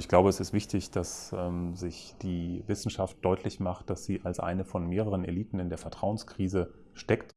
Ich glaube, es ist wichtig, dass ähm, sich die Wissenschaft deutlich macht, dass sie als eine von mehreren Eliten in der Vertrauenskrise steckt.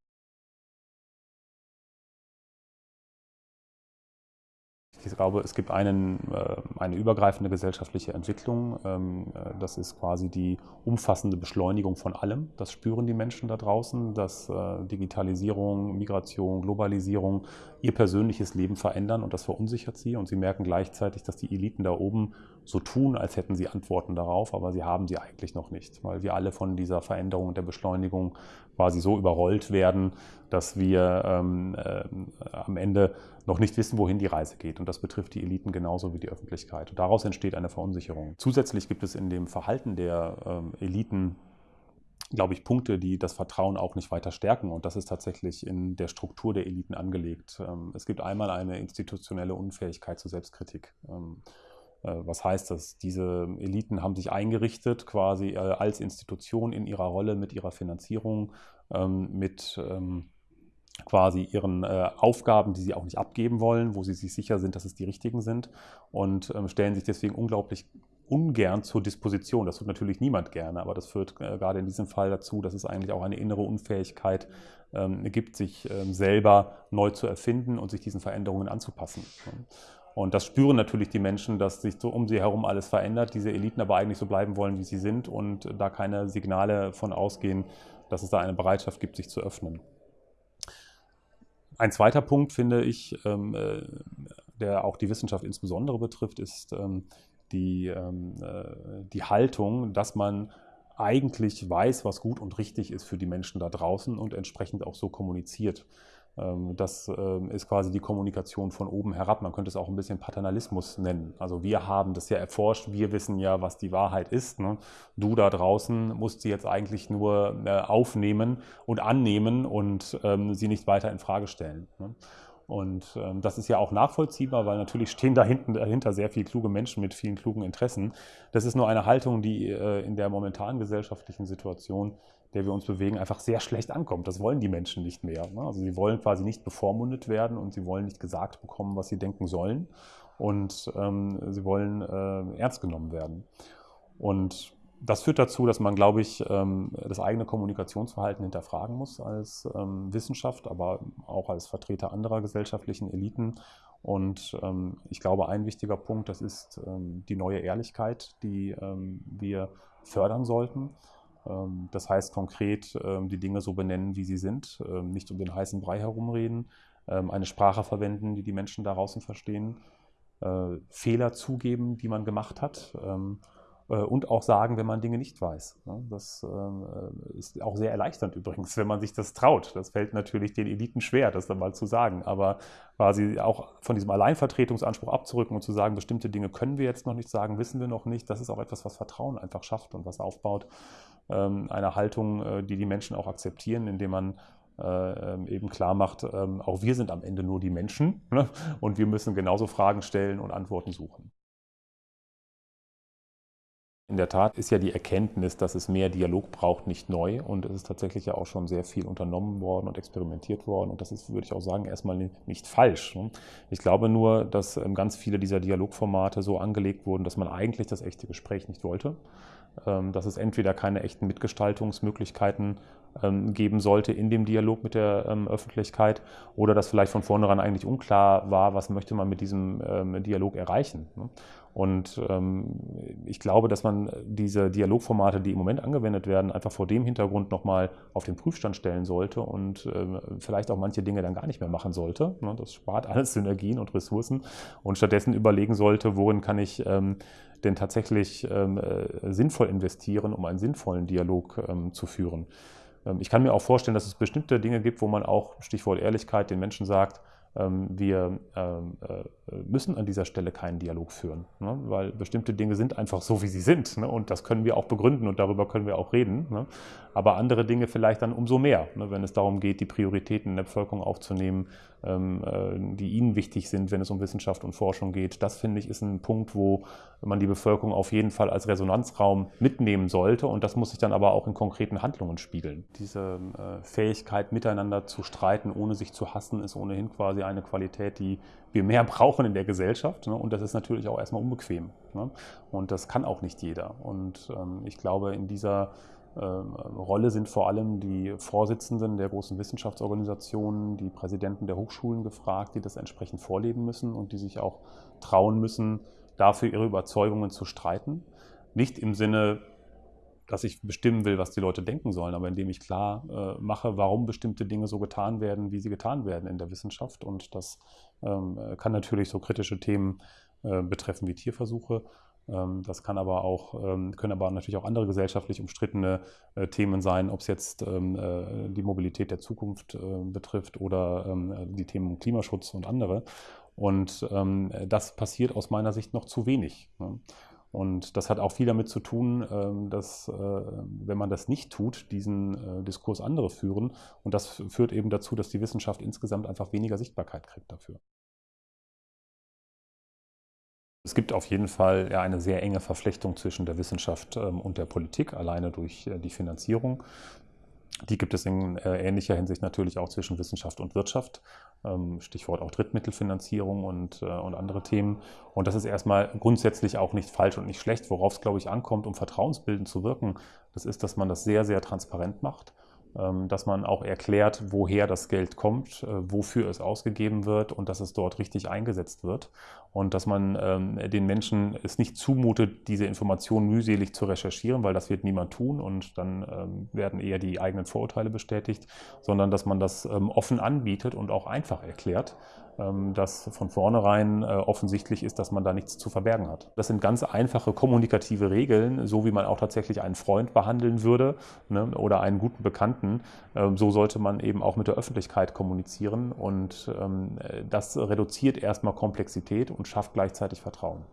Ich glaube, es gibt einen, äh, eine übergreifende gesellschaftliche Entwicklung. Ähm, äh, das ist quasi die umfassende Beschleunigung von allem. Das spüren die Menschen da draußen, dass äh, Digitalisierung, Migration, Globalisierung ihr persönliches Leben verändern und das verunsichert sie. Und sie merken gleichzeitig, dass die Eliten da oben so tun, als hätten sie Antworten darauf, aber sie haben sie eigentlich noch nicht, weil wir alle von dieser Veränderung der Beschleunigung quasi so überrollt werden, dass wir ähm, äh, am Ende noch nicht wissen, wohin die Reise geht. Und das betrifft die Eliten genauso wie die Öffentlichkeit. Und daraus entsteht eine Verunsicherung. Zusätzlich gibt es in dem Verhalten der ähm, Eliten glaube ich, Punkte, die das Vertrauen auch nicht weiter stärken. Und das ist tatsächlich in der Struktur der Eliten angelegt. Ähm, es gibt einmal eine institutionelle Unfähigkeit zur Selbstkritik. Ähm, äh, was heißt das? Diese Eliten haben sich eingerichtet quasi äh, als Institution in ihrer Rolle mit ihrer Finanzierung, ähm, mit quasi ihren äh, Aufgaben, die sie auch nicht abgeben wollen, wo sie sich sicher sind, dass es die richtigen sind und ähm, stellen sich deswegen unglaublich ungern zur Disposition. Das tut natürlich niemand gerne, aber das führt äh, gerade in diesem Fall dazu, dass es eigentlich auch eine innere Unfähigkeit ähm, gibt, sich ähm, selber neu zu erfinden und sich diesen Veränderungen anzupassen. Und das spüren natürlich die Menschen, dass sich so um sie herum alles verändert, diese Eliten aber eigentlich so bleiben wollen, wie sie sind und da keine Signale von ausgehen, dass es da eine Bereitschaft gibt, sich zu öffnen. Ein zweiter Punkt, finde ich, ähm, äh, der auch die Wissenschaft insbesondere betrifft, ist ähm, die, ähm, äh, die Haltung, dass man eigentlich weiß, was gut und richtig ist für die Menschen da draußen und entsprechend auch so kommuniziert. Ähm, das ähm, ist quasi die Kommunikation von oben herab. Man könnte es auch ein bisschen Paternalismus nennen. Also wir haben das ja erforscht, wir wissen ja, was die Wahrheit ist. Ne? Du da draußen musst sie jetzt eigentlich nur äh, aufnehmen und annehmen und ähm, sie nicht weiter in Frage stellen. Ne? Und ähm, das ist ja auch nachvollziehbar, weil natürlich stehen da hinten, dahinter sehr viele kluge Menschen mit vielen klugen Interessen. Das ist nur eine Haltung, die äh, in der momentanen gesellschaftlichen Situation der wir uns bewegen, einfach sehr schlecht ankommt. Das wollen die Menschen nicht mehr. Ne? Also sie wollen quasi nicht bevormundet werden und sie wollen nicht gesagt bekommen, was sie denken sollen. Und ähm, sie wollen äh, ernst genommen werden. Und das führt dazu, dass man, glaube ich, ähm, das eigene Kommunikationsverhalten hinterfragen muss als ähm, Wissenschaft, aber auch als Vertreter anderer gesellschaftlichen Eliten. Und ähm, ich glaube, ein wichtiger Punkt, das ist die neue Ehrlichkeit, die wir fördern sollten. Das heißt konkret, die Dinge so benennen, wie sie sind, nicht um den heißen Brei herumreden, eine Sprache verwenden, die die Menschen da draußen verstehen, äh, Fehler zugeben, die man gemacht hat und auch sagen, wenn man Dinge nicht weiß. Das äh, ist auch sehr erleichternd übrigens, wenn man sich das traut. Das fällt natürlich den Eliten schwer, das dann mal zu sagen, aber quasi auch von diesem Alleinvertretungsanspruch abzurücken und zu sagen, bestimmte Dinge können wir jetzt noch nicht sagen, wissen wir noch nicht, das ist auch etwas, was Vertrauen einfach schafft und was aufbaut. Ähm, eine Haltung, äh, die die Menschen auch akzeptieren, indem man ähm, eben klar macht, ähm, auch wir sind am Ende nur die Menschen ne? und wir müssen genauso Fragen stellen und Antworten suchen. In der Tat ist ja die Erkenntnis, dass es mehr Dialog braucht, nicht neu. Und es ist tatsächlich ja auch schon sehr viel unternommen worden und experimentiert worden. Und das ist, würde ich auch sagen, erstmal nicht falsch. Ne? Ich glaube nur, dass ähm, ganz viele dieser Dialogformate so angelegt wurden, dass man eigentlich das echte Gespräch nicht wollte. Ähm, dass es entweder keine echten Mitgestaltungsmöglichkeiten ähm, geben sollte in dem Dialog mit der Öffentlichkeit oder dass vielleicht von vornherein eigentlich unklar war, was möchte man mit diesem Dialog erreichen. Ne? Und ähm, ich glaube, dass man diese Dialogformate, die im Moment angewendet werden, einfach vor dem Hintergrund nochmal auf den Prüfstand stellen sollte und äh, vielleicht auch manche Dinge dann gar nicht mehr machen sollte. Ne? Das spart alles Synergien und Ressourcen und stattdessen überlegen sollte, worin kann ich ähm, denn tatsächlich ähm, äh, sinnvoll investieren, um einen sinnvollen Dialog ähm, zu führen. Ähm, ich kann mir auch vorstellen, dass es bestimmte Dinge gibt, wo man auch, Stichwort Ehrlichkeit, den Menschen sagt, ähm, wir ähm, äh, müssen an dieser Stelle keinen Dialog führen, ne? weil bestimmte Dinge sind einfach so, wie sie sind ne? und das können wir auch begründen und darüber können wir auch reden. Ne? Aber andere Dinge vielleicht dann umso mehr, wenn es darum geht, die Prioritäten in der Bevölkerung aufzunehmen, ähm, äh, die ihnen wichtig sind, wenn es um Wissenschaft und Forschung geht. Das finde ich ist ein Punkt, wo man die Bevölkerung auf jeden Fall als Resonanzraum mitnehmen sollte und das muss sich dann aber auch in konkreten Handlungen spiegeln. Diese äh, Fähigkeit, miteinander zu streiten, ohne sich zu hassen, ist ohnehin quasi wir eine Qualität, die wir mehr brauchen in der Gesellschaft. Ne? Und das ist natürlich auch erstmal unbequem. Ne? Und das kann auch nicht jeder. Und ähm, ich glaube, in dieser ähm, Rolle sind vor allem die Vorsitzenden der großen Wissenschaftsorganisationen, die Präsidenten der Hochschulen gefragt, die das entsprechend vorleben müssen und die sich auch trauen müssen, dafür ihre Überzeugungen zu streiten. Nicht im Sinne, dass ich bestimmen will, was die Leute denken sollen, aber indem ich klar äh, mache, warum bestimmte Dinge so getan werden, wie sie getan werden in der Wissenschaft. Und das ähm, kann natürlich so kritische Themen äh, betreffen wie Tierversuche. Ähm, das kann aber auch, ähm, können aber natürlich auch andere gesellschaftlich umstrittene äh, Themen sein, ob es jetzt ähm, äh, die Mobilität der Zukunft äh, betrifft oder ähm, die Themen Klimaschutz und andere. Und ähm, das passiert aus meiner Sicht noch zu wenig. Ne? Und das hat auch viel damit zu tun, ähm, dass, äh, wenn man das nicht tut, diesen äh, Diskurs andere führen. Und das führt eben dazu, dass die Wissenschaft insgesamt einfach weniger Sichtbarkeit kriegt dafür. Es gibt auf jeden Fall eine sehr enge Verflechtung zwischen der Wissenschaft ähm, und der Politik, alleine durch äh, die Finanzierung. Die gibt es in äh, ähnlicher Hinsicht natürlich auch zwischen Wissenschaft und Wirtschaft. Ähm, Stichwort auch Drittmittelfinanzierung und, äh, und andere Themen. Und das ist erstmal grundsätzlich auch nicht falsch und nicht schlecht. Worauf es, glaube ich, ankommt, um vertrauensbildend zu wirken, das ist, dass man das sehr, sehr transparent macht ähm, dass man auch erklärt, woher das Geld kommt, äh, wofür es ausgegeben wird und dass es dort richtig eingesetzt wird. Und dass man ähm, den Menschen es nicht zumutet, diese Informationen mühselig zu recherchieren, weil das wird niemand tun und dann ähm, werden eher die eigenen Vorurteile bestätigt, sondern dass man das offen anbietet und auch einfach erklärt, dass von vornherein äh, offensichtlich ist, dass man da nichts zu verbergen hat. Das sind ganz einfache kommunikative Regeln, so wie man auch tatsächlich einen Freund behandeln würde ne, oder einen guten Bekannten. Ähm, so sollte man eben auch mit der Öffentlichkeit kommunizieren und ähm, das reduziert erstmal Komplexität und schafft gleichzeitig Vertrauen.